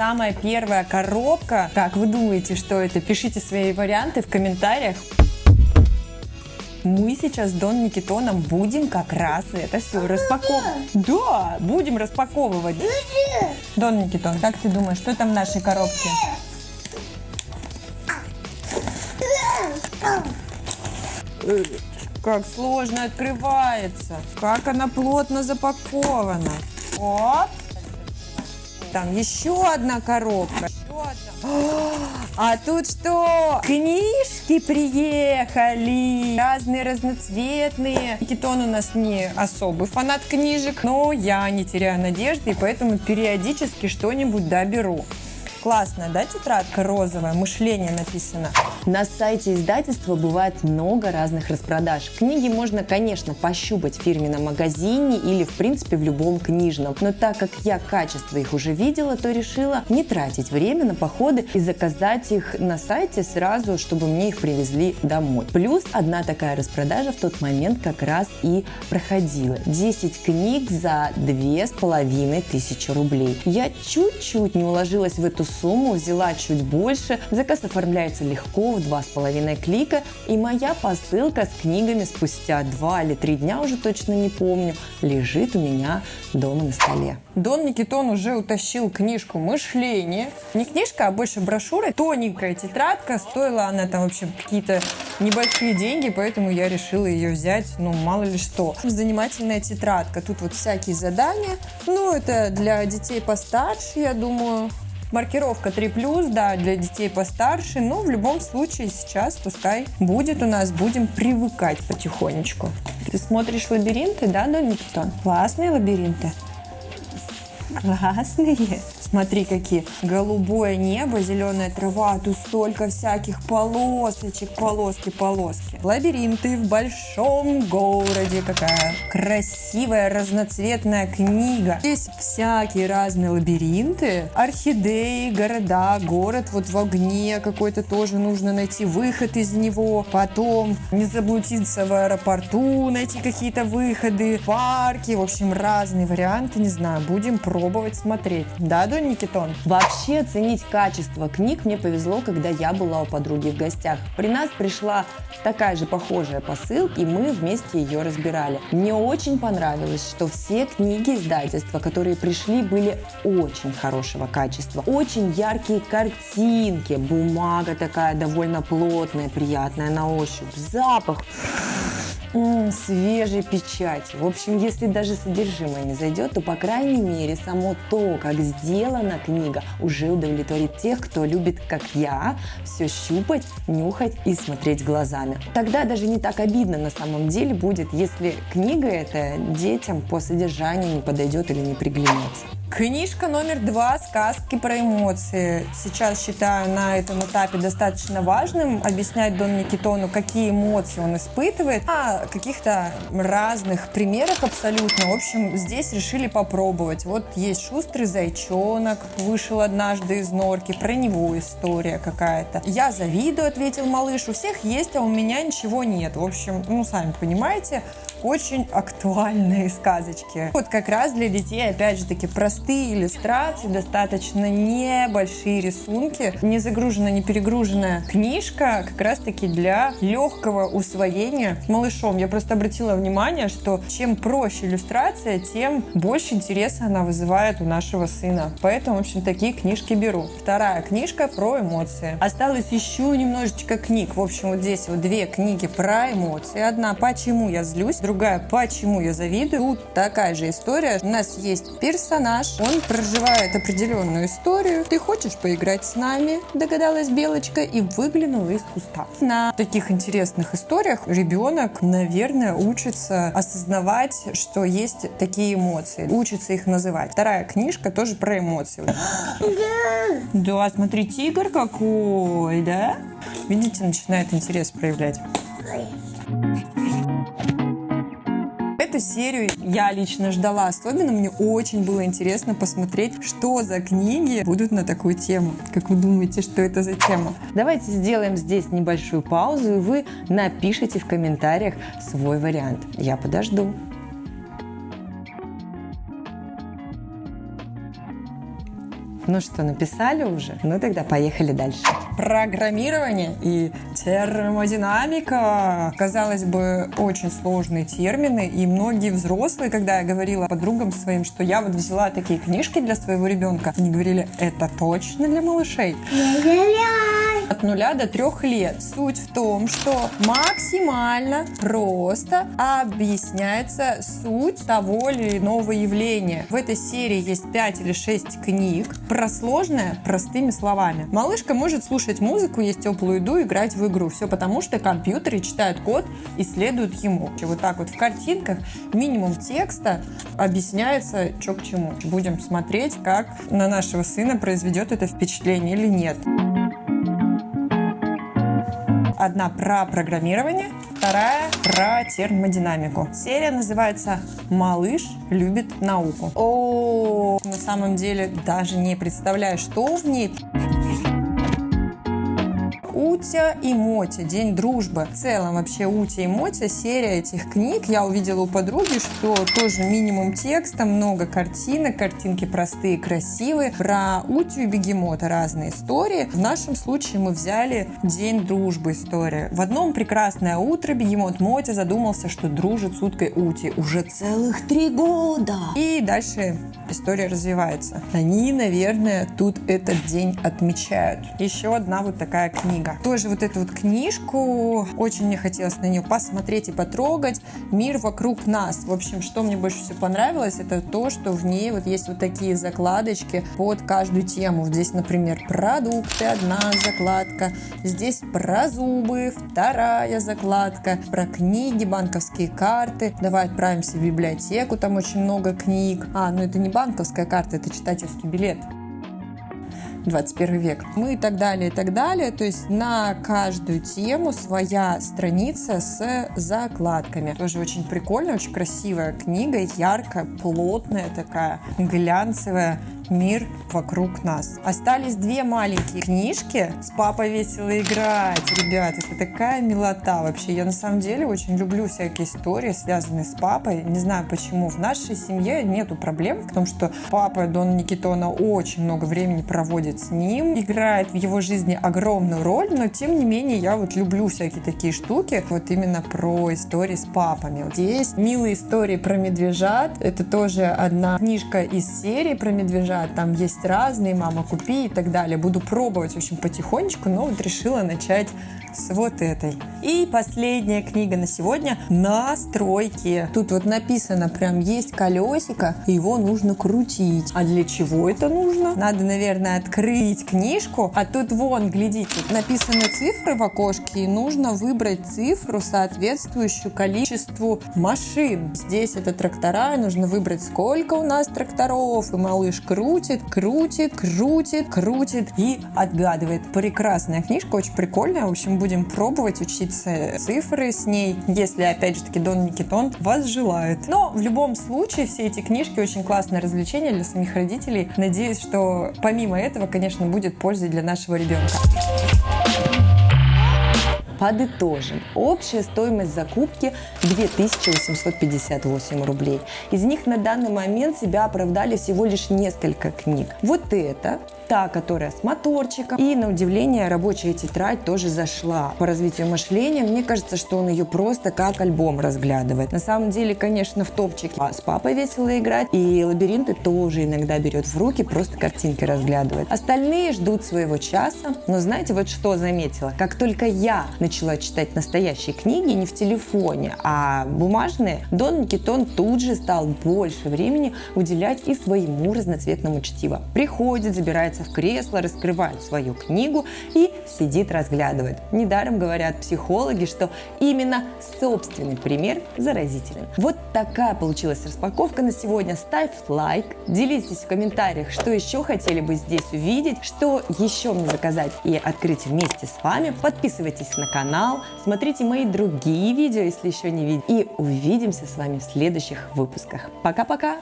самая первая коробка. Как вы думаете, что это? Пишите свои варианты в комментариях. Мы сейчас с Дон Никитоном будем как раз это все распаковывать. Да, будем распаковывать. Дон Никитон, как ты думаешь, что там в нашей коробке? Как сложно открывается. Как она плотно запакована. Оп. Там еще одна коробка. А тут что? Книжки приехали. Разные, разноцветные. Китон у нас не особый фанат книжек, но я не теряю надежды, и поэтому периодически что-нибудь доберу. Классная, да, тетрадка розовая? Мышление написано. На сайте издательства бывает много разных распродаж. Книги можно, конечно, пощупать в фирменном магазине или, в принципе, в любом книжном. Но так как я качество их уже видела, то решила не тратить время на походы и заказать их на сайте сразу, чтобы мне их привезли домой. Плюс одна такая распродажа в тот момент как раз и проходила. 10 книг за две с половиной тысячи рублей. Я чуть-чуть не уложилась в эту сумму, взяла чуть больше. Заказ оформляется легко, в два с половиной клика. И моя посылка с книгами спустя два или три дня, уже точно не помню, лежит у меня дома на столе. Дон Никитон уже утащил книжку «Мышление». Не книжка, а больше брошюра. Тоненькая тетрадка. Стоила она там вообще какие-то небольшие деньги, поэтому я решила ее взять, ну, мало ли что. Занимательная тетрадка. Тут вот всякие задания. Ну, это для детей постарше, я думаю. Маркировка 3+, да, для детей постарше, но в любом случае сейчас пускай будет у нас, будем привыкать потихонечку. Ты смотришь лабиринты, да, Дон Никитон? Классные лабиринты. Классные. Смотри, какие. Голубое небо, зеленая трава, тут столько всяких полосочек, полоски, полоски. Лабиринты в большом городе. Какая красивая разноцветная книга. Здесь всякие разные лабиринты. Орхидеи, города, город вот в огне какой-то тоже нужно найти выход из него. Потом не заблудиться в аэропорту, найти какие-то выходы, парки. В общем, разные варианты, не знаю, будем пробовать смотреть. Да, Донь Никитон? Вообще оценить качество книг мне повезло, когда я была у подруги в гостях. При нас пришла такая же похожая посылка, и мы вместе ее разбирали. Мне очень понравилось, что все книги издательства, которые пришли, были очень хорошего качества. Очень яркие картинки, бумага такая довольно плотная, приятная на ощупь, запах м свежей. В общем, если даже содержимое не зайдет, то, по крайней мере, само то, как сделана книга, уже удовлетворит тех, кто любит, как я, все щупать, нюхать и смотреть глазами. Тогда даже не так обидно на самом деле будет, если книга эта детям по содержанию не подойдет или не приглянется. Книжка номер два «Сказки про эмоции». Сейчас считаю на этом этапе достаточно важным объяснять Дон Никитону, какие эмоции он испытывает, а каких-то разных примерах абсолютно. В общем, здесь решили попробовать. Вот есть «Шустрый зайчонок», вышел однажды из норки, про него история какая-то. «Я завидую», ответил малыш, у всех есть, а у меня ничего нет. В общем, ну, сами понимаете, очень актуальные сказочки. Вот как раз для детей, опять же таки, простые иллюстрации, достаточно небольшие рисунки, не загруженная, не перегруженная книжка, как раз таки для легкого усвоения малышом. Я просто обратила внимание, что чем проще иллюстрация, тем больше интереса она вызывает у нашего сына. Поэтому, в общем, такие книжки беру. Вторая книжка про эмоции. Осталось еще немножечко книг. В общем, вот здесь вот две книги про эмоции. Одна «Почему я злюсь», другая «Почему я завидую». Тут такая же история. У нас есть персонаж, он проживает определенную историю. Ты хочешь поиграть с нами, догадалась Белочка, и выглянула из куста. На таких интересных историях ребенок, наверное, учится осознавать, что есть такие эмоции, учится их называть. Вторая книжка тоже про эмоции. Да, смотри, тигр какой, да? Видите, начинает интерес проявлять. Серию я лично ждала особенно. Мне очень было интересно посмотреть, что за книги будут на такую тему. Как вы думаете, что это за тема? Давайте сделаем здесь небольшую паузу, и вы напишите в комментариях свой вариант. Я подожду. Ну что, написали уже? Ну тогда поехали дальше. Программирование и термодинамика. Казалось бы, очень сложные термины, и многие взрослые, когда я говорила подругам своим, что я вот взяла такие книжки для своего ребенка, они говорили, это точно для малышей от нуля до трех лет. Суть в том, что максимально просто объясняется суть того или иного явления. В этой серии есть 5 или 6 книг про сложное простыми словами. Малышка может слушать музыку, есть теплую еду, играть в игру. Все потому, что компьютеры читают код и следуют ему. Вот так вот в картинках минимум текста объясняется, что к чему. Будем смотреть, как на нашего сына произведет это впечатление или нет. Одна про программирование, вторая про термодинамику. Серия называется «Малыш любит науку». О, на самом деле даже не представляю, что в ней. Утя и Мотя, День дружбы. В целом вообще Утя и Мотя, серия этих книг. Я увидела у подруги, что тоже минимум текста, много картинок, картинки простые, красивые. Про Утю и Бегемота разные истории. В нашем случае мы взяли День дружбы история. В одном прекрасное утро Бегемот Мотя задумался, что дружит с уткой Ути уже целых три года. И дальше история развивается. Они, наверное, тут этот день отмечают. Еще одна вот такая книга. Тоже вот эту вот книжку, очень мне хотелось на нее посмотреть и потрогать. Мир вокруг нас. В общем, что мне больше всего понравилось, это то, что в ней вот есть вот такие закладочки под каждую тему. Здесь, например, продукты, одна закладка. Здесь про зубы, вторая закладка. Про книги, банковские карты. Давай отправимся в библиотеку, там очень много книг. А, ну это не банковская карта, это читательский билет. 21 век. Мы и так далее, и так далее. То есть на каждую тему своя страница с закладками. Тоже очень прикольная, очень красивая книга, яркая, плотная такая, глянцевая мир вокруг нас. Остались две маленькие книжки. С папой весело играть. Ребят, это такая милота вообще. Я на самом деле очень люблю всякие истории, связанные с папой. Не знаю почему. В нашей семье нету проблем в том, что папа Дон Никитона очень много времени проводит с ним, играет в его жизни огромную роль, но тем не менее я вот люблю всякие такие штуки, вот именно про истории с папами. Вот есть милые истории про медвежат. Это тоже одна книжка из серии про медвежат там есть разные, мама, купи и так далее. Буду пробовать, общем, потихонечку, но вот решила начать с вот этой. И последняя книга на сегодня «Настройки». Тут вот написано, прям есть колесико, его нужно крутить. А для чего это нужно? Надо, наверное, открыть книжку, а тут вон, глядите, написаны цифры в окошке, и нужно выбрать цифру, соответствующую количеству машин. Здесь это трактора, нужно выбрать, сколько у нас тракторов, и малыш крутит, крутит, крутит, крутит и отгадывает. Прекрасная книжка, очень прикольная, в общем, будем пробовать учиться цифры с ней, если, опять же таки, Дон Никитон вас желает. Но в любом случае все эти книжки очень классное развлечение для самих родителей. Надеюсь, что помимо этого, конечно, будет польза для нашего ребенка. Подытожим. Общая стоимость закупки 2858 рублей. Из них на данный момент себя оправдали всего лишь несколько книг. Вот это та, которая с моторчиком. И на удивление рабочая тетрадь тоже зашла. По развитию мышления, мне кажется, что он ее просто как альбом разглядывает. На самом деле, конечно, в топчике а с папой весело играть. И лабиринты тоже иногда берет в руки, просто картинки разглядывает. Остальные ждут своего часа. Но знаете, вот что заметила? Как только я начала читать настоящие книги, не в телефоне, а бумажные, Дон Никитон тут же стал больше времени уделять и своему разноцветному чтиву. Приходит, забирается в кресло, раскрывает свою книгу и сидит разглядывает. Недаром говорят психологи, что именно собственный пример заразителен. Вот такая получилась распаковка на сегодня. Ставь лайк, делитесь в комментариях, что еще хотели бы здесь увидеть, что еще мне заказать и открыть вместе с вами. Подписывайтесь на канал, смотрите мои другие видео, если еще не видели. И увидимся с вами в следующих выпусках. Пока-пока!